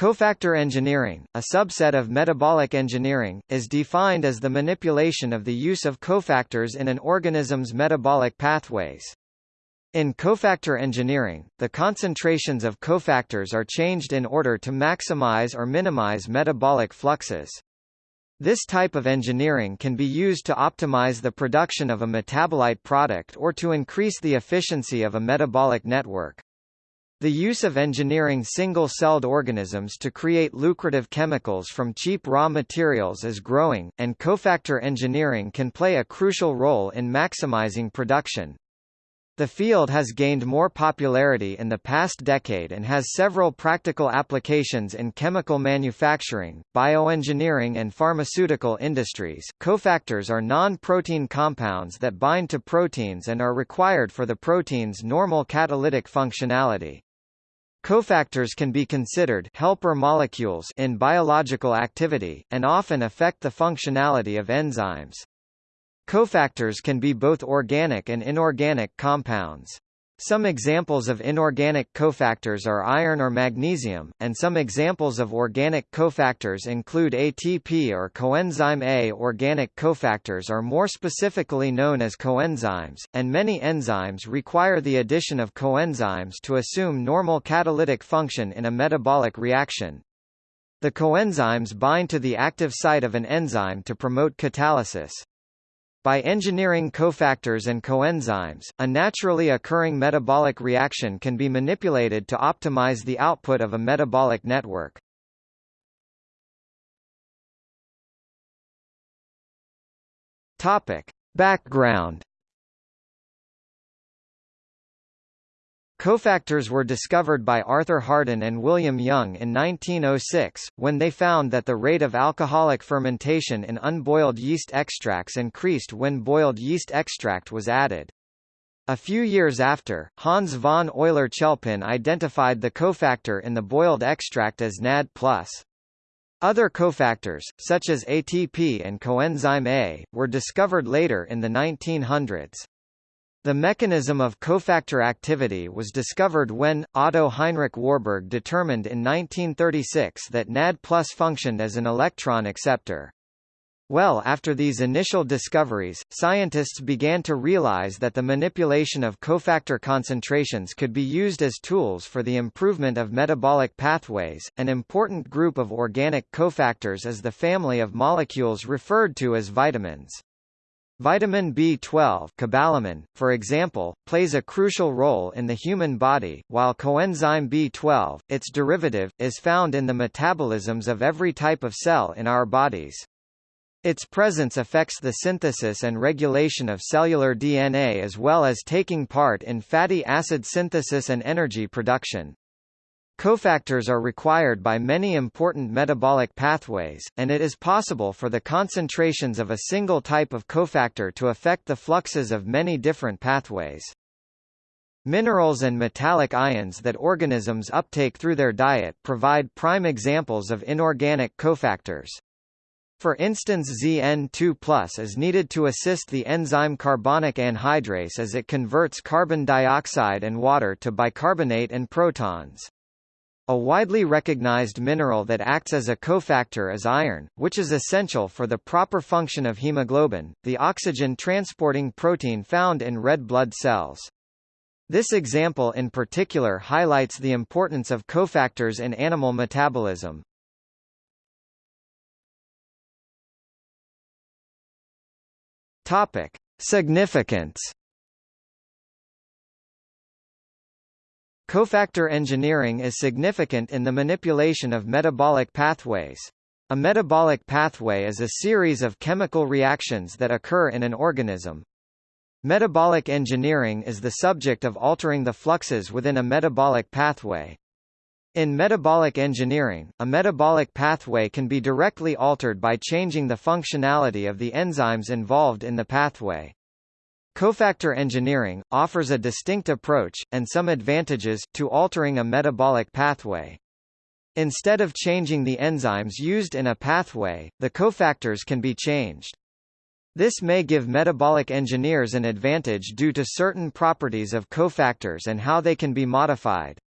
Cofactor engineering, a subset of metabolic engineering, is defined as the manipulation of the use of cofactors in an organism's metabolic pathways. In cofactor engineering, the concentrations of cofactors are changed in order to maximize or minimize metabolic fluxes. This type of engineering can be used to optimize the production of a metabolite product or to increase the efficiency of a metabolic network. The use of engineering single-celled organisms to create lucrative chemicals from cheap raw materials is growing, and cofactor engineering can play a crucial role in maximizing production. The field has gained more popularity in the past decade and has several practical applications in chemical manufacturing, bioengineering and pharmaceutical industries. Cofactors are non-protein compounds that bind to proteins and are required for the protein's normal catalytic functionality. Cofactors can be considered helper molecules in biological activity, and often affect the functionality of enzymes. Cofactors can be both organic and inorganic compounds. Some examples of inorganic cofactors are iron or magnesium, and some examples of organic cofactors include ATP or coenzyme A. Organic cofactors are more specifically known as coenzymes, and many enzymes require the addition of coenzymes to assume normal catalytic function in a metabolic reaction. The coenzymes bind to the active site of an enzyme to promote catalysis. By engineering cofactors and coenzymes, a naturally occurring metabolic reaction can be manipulated to optimize the output of a metabolic network. Topic. Background Cofactors were discovered by Arthur Harden and William Young in 1906, when they found that the rate of alcoholic fermentation in unboiled yeast extracts increased when boiled yeast extract was added. A few years after, Hans von Euler-Chelpin identified the cofactor in the boiled extract as NAD+. Other cofactors, such as ATP and coenzyme A, were discovered later in the 1900s. The mechanism of cofactor activity was discovered when, Otto Heinrich Warburg determined in 1936 that NAD plus functioned as an electron acceptor. Well after these initial discoveries, scientists began to realize that the manipulation of cofactor concentrations could be used as tools for the improvement of metabolic pathways. An important group of organic cofactors is the family of molecules referred to as vitamins. Vitamin B12 cobalamin, for example, plays a crucial role in the human body, while coenzyme B12, its derivative, is found in the metabolisms of every type of cell in our bodies. Its presence affects the synthesis and regulation of cellular DNA as well as taking part in fatty acid synthesis and energy production. Cofactors are required by many important metabolic pathways, and it is possible for the concentrations of a single type of cofactor to affect the fluxes of many different pathways. Minerals and metallic ions that organisms uptake through their diet provide prime examples of inorganic cofactors. For instance ZN2 is needed to assist the enzyme carbonic anhydrase as it converts carbon dioxide and water to bicarbonate and protons. A widely recognized mineral that acts as a cofactor is iron, which is essential for the proper function of hemoglobin, the oxygen-transporting protein found in red blood cells. This example in particular highlights the importance of cofactors in animal metabolism. Topic: Significance Cofactor engineering is significant in the manipulation of metabolic pathways. A metabolic pathway is a series of chemical reactions that occur in an organism. Metabolic engineering is the subject of altering the fluxes within a metabolic pathway. In metabolic engineering, a metabolic pathway can be directly altered by changing the functionality of the enzymes involved in the pathway. Cofactor engineering, offers a distinct approach, and some advantages, to altering a metabolic pathway. Instead of changing the enzymes used in a pathway, the cofactors can be changed. This may give metabolic engineers an advantage due to certain properties of cofactors and how they can be modified.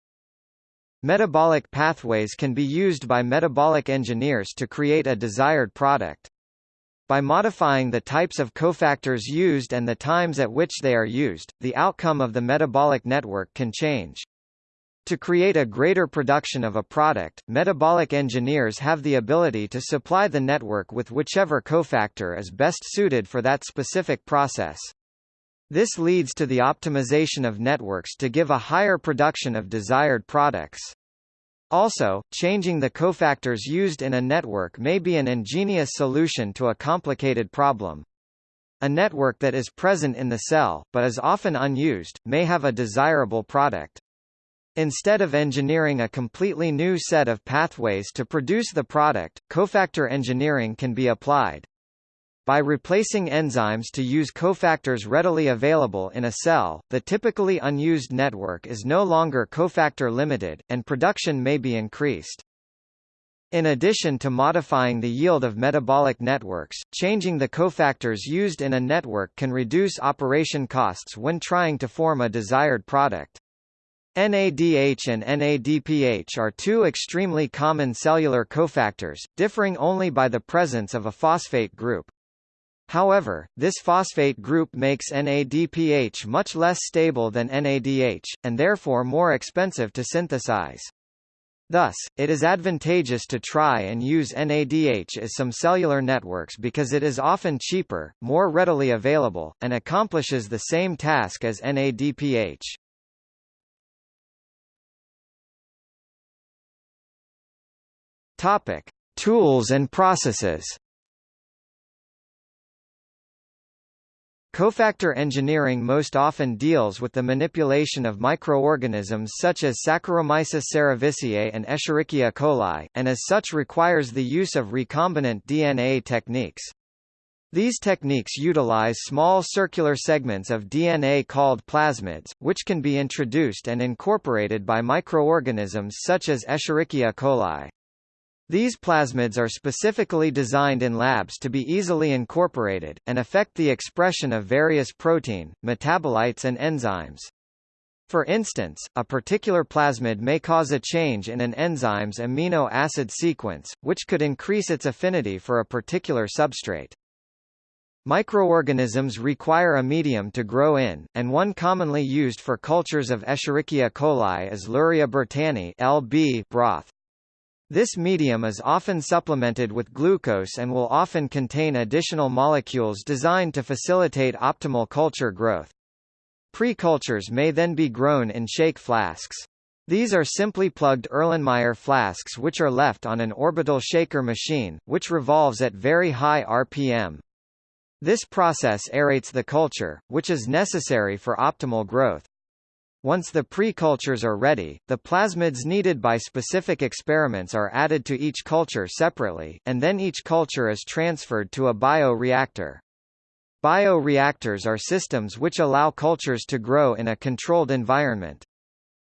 Metabolic pathways can be used by metabolic engineers to create a desired product. By modifying the types of cofactors used and the times at which they are used, the outcome of the metabolic network can change. To create a greater production of a product, metabolic engineers have the ability to supply the network with whichever cofactor is best suited for that specific process. This leads to the optimization of networks to give a higher production of desired products. Also, changing the cofactors used in a network may be an ingenious solution to a complicated problem. A network that is present in the cell, but is often unused, may have a desirable product. Instead of engineering a completely new set of pathways to produce the product, cofactor engineering can be applied. By replacing enzymes to use cofactors readily available in a cell, the typically unused network is no longer cofactor limited, and production may be increased. In addition to modifying the yield of metabolic networks, changing the cofactors used in a network can reduce operation costs when trying to form a desired product. NADH and NADPH are two extremely common cellular cofactors, differing only by the presence of a phosphate group. However, this phosphate group makes NADPH much less stable than NADH, and therefore more expensive to synthesize. Thus, it is advantageous to try and use NADH as some cellular networks because it is often cheaper, more readily available, and accomplishes the same task as NADPH. Topic: Tools and processes. Cofactor engineering most often deals with the manipulation of microorganisms such as Saccharomyces cerevisiae and Escherichia coli, and as such requires the use of recombinant DNA techniques. These techniques utilize small circular segments of DNA called plasmids, which can be introduced and incorporated by microorganisms such as Escherichia coli. These plasmids are specifically designed in labs to be easily incorporated, and affect the expression of various protein, metabolites and enzymes. For instance, a particular plasmid may cause a change in an enzyme's amino acid sequence, which could increase its affinity for a particular substrate. Microorganisms require a medium to grow in, and one commonly used for cultures of Escherichia coli is Luria bertani (LB) broth. This medium is often supplemented with glucose and will often contain additional molecules designed to facilitate optimal culture growth. Pre-cultures may then be grown in shake flasks. These are simply plugged Erlenmeyer flasks which are left on an orbital shaker machine, which revolves at very high RPM. This process aerates the culture, which is necessary for optimal growth. Once the pre-cultures are ready, the plasmids needed by specific experiments are added to each culture separately, and then each culture is transferred to a bioreactor. Bioreactors are systems which allow cultures to grow in a controlled environment.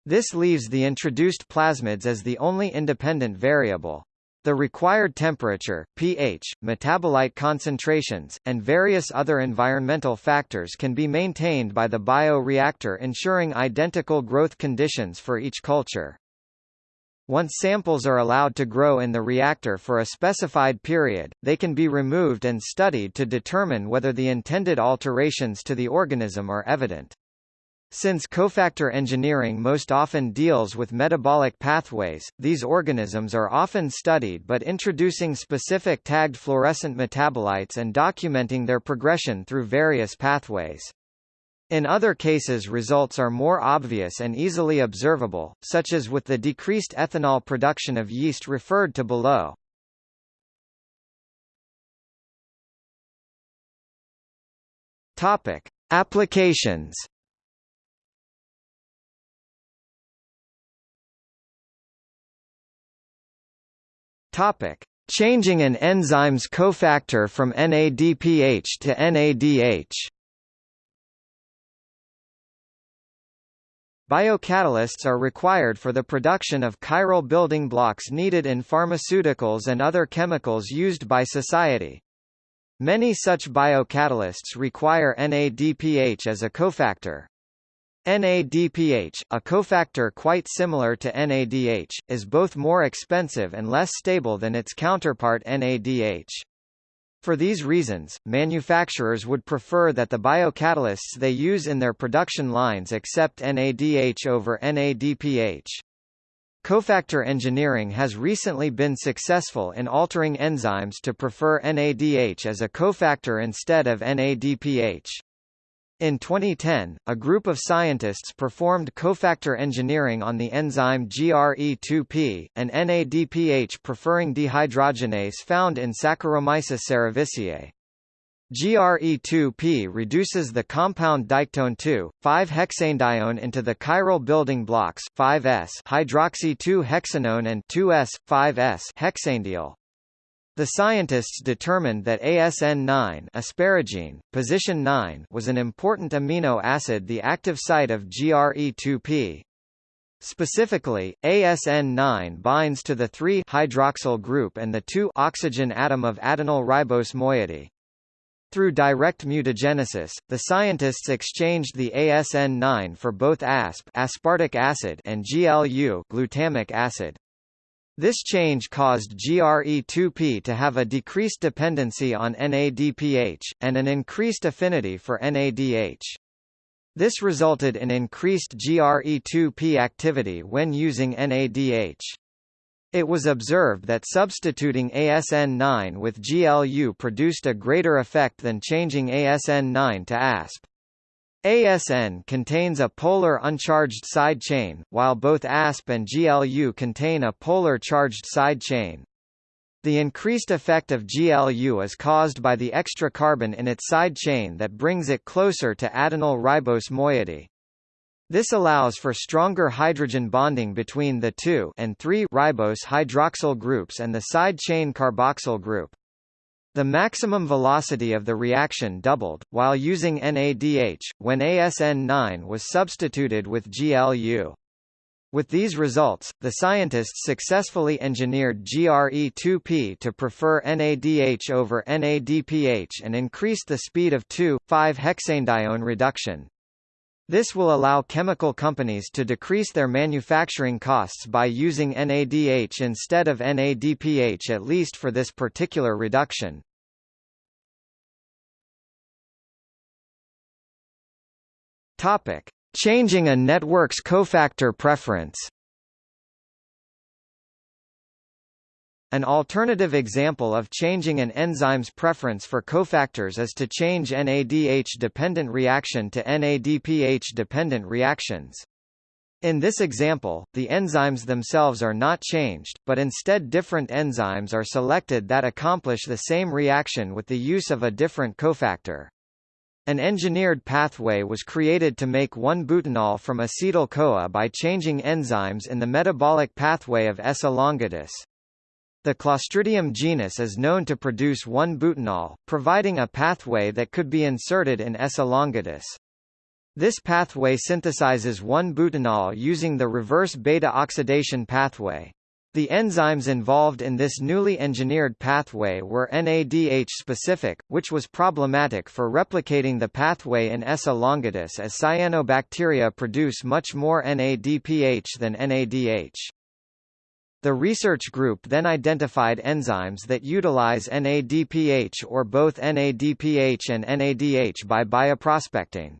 This leaves the introduced plasmids as the only independent variable. The required temperature, pH, metabolite concentrations, and various other environmental factors can be maintained by the bioreactor ensuring identical growth conditions for each culture. Once samples are allowed to grow in the reactor for a specified period, they can be removed and studied to determine whether the intended alterations to the organism are evident. Since cofactor engineering most often deals with metabolic pathways, these organisms are often studied but introducing specific tagged fluorescent metabolites and documenting their progression through various pathways. In other cases results are more obvious and easily observable, such as with the decreased ethanol production of yeast referred to below. Topic: Applications Topic: Changing an enzyme's cofactor from NADPH to NADH. Biocatalysts are required for the production of chiral building blocks needed in pharmaceuticals and other chemicals used by society. Many such biocatalysts require NADPH as a cofactor. NADPH, a cofactor quite similar to NADH, is both more expensive and less stable than its counterpart NADH. For these reasons, manufacturers would prefer that the biocatalysts they use in their production lines accept NADH over NADPH. Cofactor engineering has recently been successful in altering enzymes to prefer NADH as a cofactor instead of NADPH. In 2010, a group of scientists performed cofactor engineering on the enzyme GRE2P, an NADPH preferring dehydrogenase found in Saccharomyces cerevisiae. GRE2P reduces the compound diketone 2,5-hexanedione into the chiral building blocks 5S hydroxy-2-hexanone and 2S,5S hexanediol. The scientists determined that ASN9 asparagine, position 9 was an important amino acid the active site of GRE2P. Specifically, ASN9 binds to the 3-hydroxyl group and the 2-oxygen atom of adenyl ribose moiety. Through direct mutagenesis, the scientists exchanged the ASN9 for both ASP aspartic acid and GLU glutamic acid. This change caused GRE2P to have a decreased dependency on NADPH, and an increased affinity for NADH. This resulted in increased GRE2P activity when using NADH. It was observed that substituting ASN9 with GLU produced a greater effect than changing ASN9 to ASP. ASN contains a polar uncharged side chain, while both ASP and GLU contain a polar charged side chain. The increased effect of GLU is caused by the extra carbon in its side chain that brings it closer to adenyl ribose moiety. This allows for stronger hydrogen bonding between the 2 and 3 ribose hydroxyl groups and the side chain carboxyl group. The maximum velocity of the reaction doubled, while using NADH, when ASN9 was substituted with GLU. With these results, the scientists successfully engineered GRE2P to prefer NADH over NADPH and increased the speed of 2,5-hexanedione reduction. This will allow chemical companies to decrease their manufacturing costs by using NADH instead of NADPH at least for this particular reduction. Changing a network's cofactor preference. An alternative example of changing an enzyme's preference for cofactors is to change NADH-dependent reaction to NADPH-dependent reactions. In this example, the enzymes themselves are not changed, but instead different enzymes are selected that accomplish the same reaction with the use of a different cofactor. An engineered pathway was created to make 1-butanol from acetyl-CoA by changing enzymes in the metabolic pathway of S. elongatus. The Clostridium genus is known to produce 1-butanol, providing a pathway that could be inserted in S. elongatus. This pathway synthesizes 1-butanol using the reverse beta-oxidation pathway. The enzymes involved in this newly engineered pathway were NADH-specific, which was problematic for replicating the pathway in S. elongatus as cyanobacteria produce much more NADPH than NADH. The research group then identified enzymes that utilize NADPH or both NADPH and NADH by bioprospecting.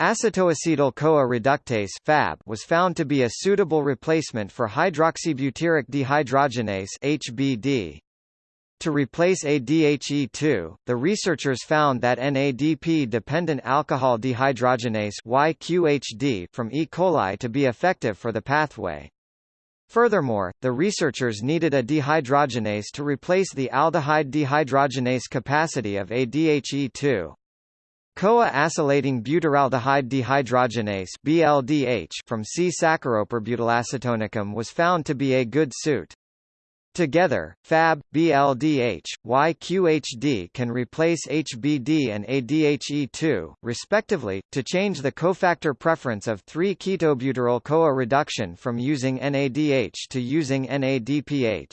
Acetoacetyl-CoA reductase (FAB) was found to be a suitable replacement for hydroxybutyric dehydrogenase (HBD). To replace ADHE2, the researchers found that NADP-dependent alcohol dehydrogenase YQHD from E. coli to be effective for the pathway. Furthermore, the researchers needed a dehydrogenase to replace the aldehyde dehydrogenase capacity of ADHE2. CoA-acylating butyraldehyde dehydrogenase BLDH from C. saccharoperbutylacetonicum was found to be a good suit. Together, FAB, BLDH, YQHD can replace HBD and ADHE2, respectively, to change the cofactor preference of 3-ketobutyryl CoA reduction from using NADH to using NADPH.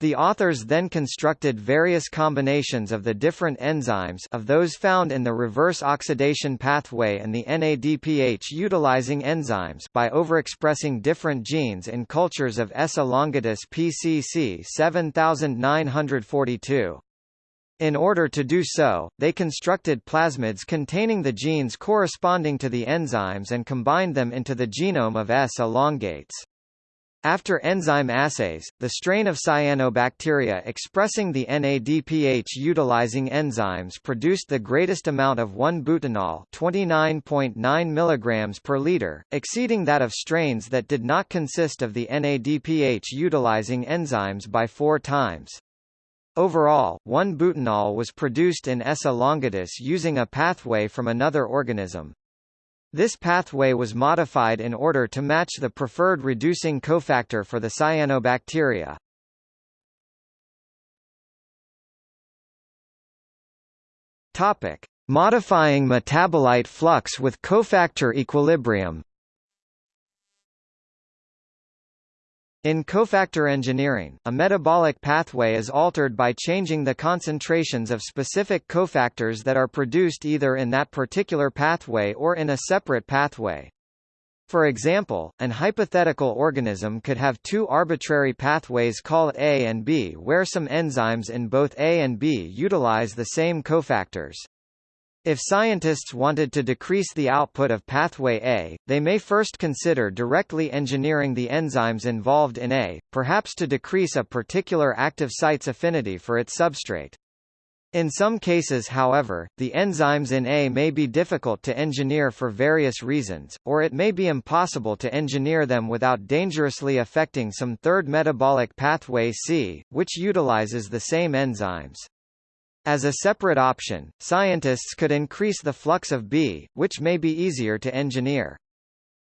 The authors then constructed various combinations of the different enzymes of those found in the reverse oxidation pathway and the NADPH-utilizing enzymes by overexpressing different genes in cultures of S. elongatus PCC 7942. In order to do so, they constructed plasmids containing the genes corresponding to the enzymes and combined them into the genome of S. elongatus. After enzyme assays, the strain of cyanobacteria expressing the NADPH-utilizing enzymes produced the greatest amount of 1-butanol 29.9 mg per liter, exceeding that of strains that did not consist of the NADPH-utilizing enzymes by four times. Overall, 1-butanol was produced in S. elongatus using a pathway from another organism. This pathway was modified in order to match the preferred reducing cofactor for the cyanobacteria. Topic: Modifying metabolite flux with cofactor equilibrium. In cofactor engineering, a metabolic pathway is altered by changing the concentrations of specific cofactors that are produced either in that particular pathway or in a separate pathway. For example, an hypothetical organism could have two arbitrary pathways called A and B where some enzymes in both A and B utilize the same cofactors. If scientists wanted to decrease the output of pathway A, they may first consider directly engineering the enzymes involved in A, perhaps to decrease a particular active site's affinity for its substrate. In some cases however, the enzymes in A may be difficult to engineer for various reasons, or it may be impossible to engineer them without dangerously affecting some third metabolic pathway C, which utilizes the same enzymes. As a separate option, scientists could increase the flux of B, which may be easier to engineer.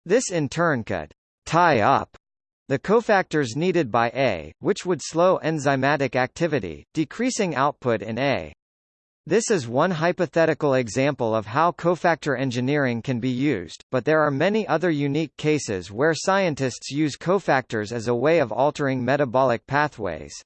This in turn could tie up the cofactors needed by A, which would slow enzymatic activity, decreasing output in A. This is one hypothetical example of how cofactor engineering can be used, but there are many other unique cases where scientists use cofactors as a way of altering metabolic pathways.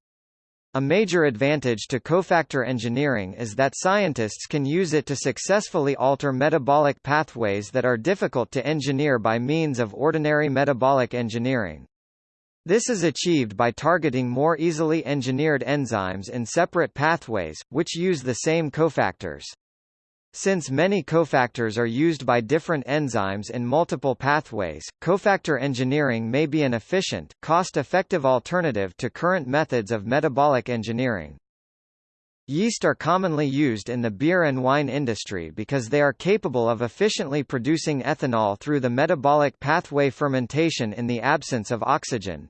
A major advantage to cofactor engineering is that scientists can use it to successfully alter metabolic pathways that are difficult to engineer by means of ordinary metabolic engineering. This is achieved by targeting more easily engineered enzymes in separate pathways, which use the same cofactors. Since many cofactors are used by different enzymes in multiple pathways, cofactor engineering may be an efficient, cost-effective alternative to current methods of metabolic engineering. Yeast are commonly used in the beer and wine industry because they are capable of efficiently producing ethanol through the metabolic pathway fermentation in the absence of oxygen.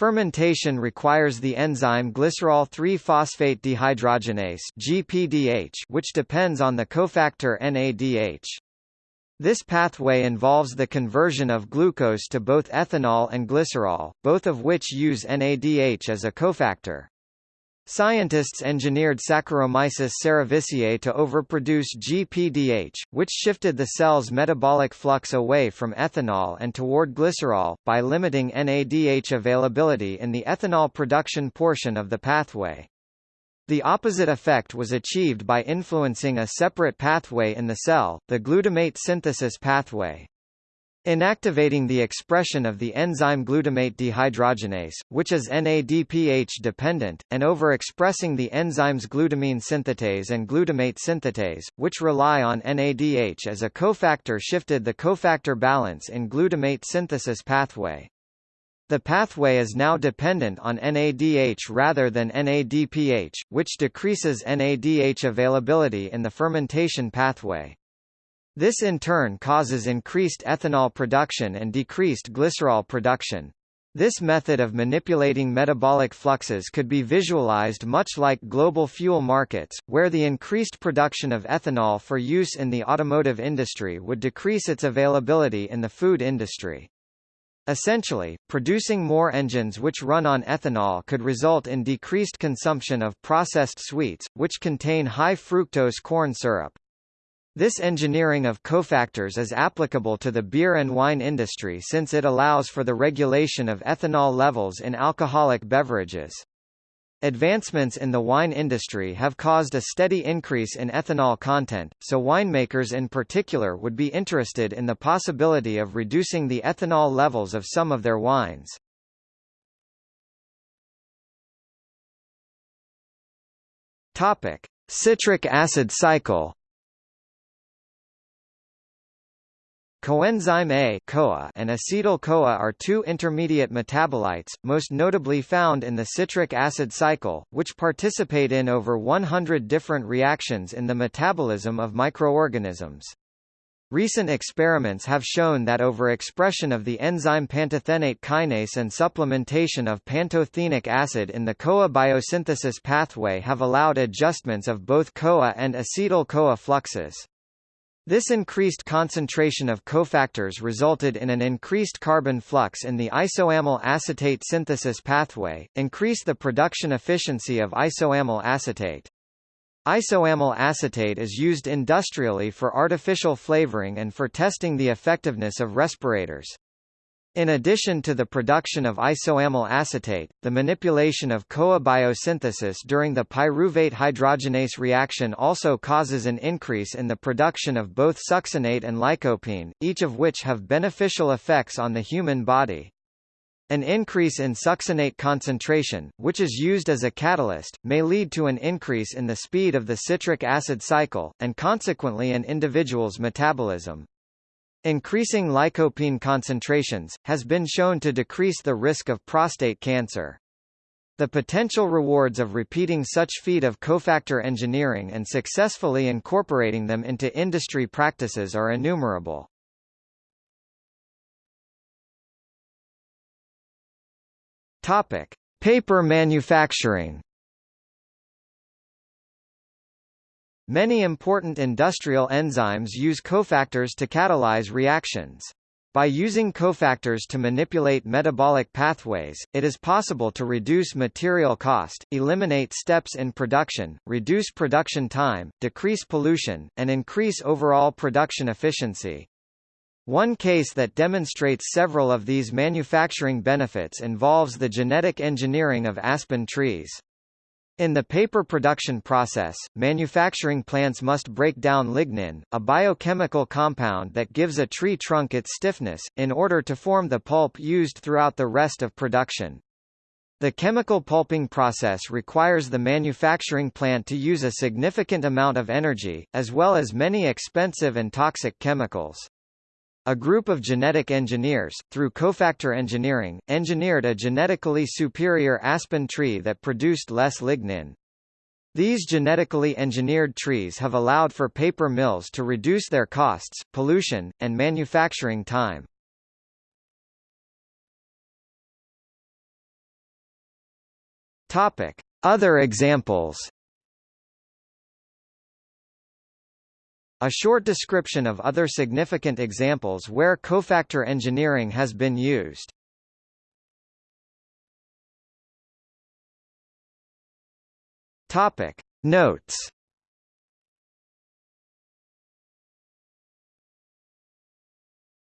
Fermentation requires the enzyme glycerol 3-phosphate dehydrogenase (GPDH), which depends on the cofactor NADH. This pathway involves the conversion of glucose to both ethanol and glycerol, both of which use NADH as a cofactor. Scientists engineered Saccharomyces cerevisiae to overproduce GPDH, which shifted the cell's metabolic flux away from ethanol and toward glycerol, by limiting NADH availability in the ethanol production portion of the pathway. The opposite effect was achieved by influencing a separate pathway in the cell, the glutamate synthesis pathway. Inactivating the expression of the enzyme glutamate dehydrogenase, which is NADPH dependent, and overexpressing the enzymes glutamine synthetase and glutamate synthetase, which rely on NADH as a cofactor shifted the cofactor balance in glutamate synthesis pathway. The pathway is now dependent on NADH rather than NADPH, which decreases NADH availability in the fermentation pathway. This in turn causes increased ethanol production and decreased glycerol production. This method of manipulating metabolic fluxes could be visualized much like global fuel markets, where the increased production of ethanol for use in the automotive industry would decrease its availability in the food industry. Essentially, producing more engines which run on ethanol could result in decreased consumption of processed sweets, which contain high fructose corn syrup. This engineering of cofactors is applicable to the beer and wine industry since it allows for the regulation of ethanol levels in alcoholic beverages. Advancements in the wine industry have caused a steady increase in ethanol content, so winemakers in particular would be interested in the possibility of reducing the ethanol levels of some of their wines. Topic: Citric acid cycle Coenzyme A CoA and acetyl-CoA are two intermediate metabolites, most notably found in the citric acid cycle, which participate in over 100 different reactions in the metabolism of microorganisms. Recent experiments have shown that overexpression of the enzyme pantothenate kinase and supplementation of pantothenic acid in the CoA biosynthesis pathway have allowed adjustments of both CoA and acetyl-CoA fluxes. This increased concentration of cofactors resulted in an increased carbon flux in the isoamyl acetate synthesis pathway, increased the production efficiency of isoamyl acetate. Isoamyl acetate is used industrially for artificial flavoring and for testing the effectiveness of respirators. In addition to the production of isoamyl acetate, the manipulation of CoA biosynthesis during the pyruvate hydrogenase reaction also causes an increase in the production of both succinate and lycopene, each of which have beneficial effects on the human body. An increase in succinate concentration, which is used as a catalyst, may lead to an increase in the speed of the citric acid cycle, and consequently an individual's metabolism. Increasing lycopene concentrations, has been shown to decrease the risk of prostate cancer. The potential rewards of repeating such feat of cofactor engineering and successfully incorporating them into industry practices are innumerable. Topic: Paper manufacturing. Many important industrial enzymes use cofactors to catalyze reactions. By using cofactors to manipulate metabolic pathways, it is possible to reduce material cost, eliminate steps in production, reduce production time, decrease pollution, and increase overall production efficiency. One case that demonstrates several of these manufacturing benefits involves the genetic engineering of aspen trees. In the paper production process, manufacturing plants must break down lignin, a biochemical compound that gives a tree trunk its stiffness, in order to form the pulp used throughout the rest of production. The chemical pulping process requires the manufacturing plant to use a significant amount of energy, as well as many expensive and toxic chemicals. A group of genetic engineers, through cofactor engineering, engineered a genetically superior aspen tree that produced less lignin. These genetically engineered trees have allowed for paper mills to reduce their costs, pollution, and manufacturing time. Topic: Other examples A short description of other significant examples where cofactor engineering has been used. Topic Notes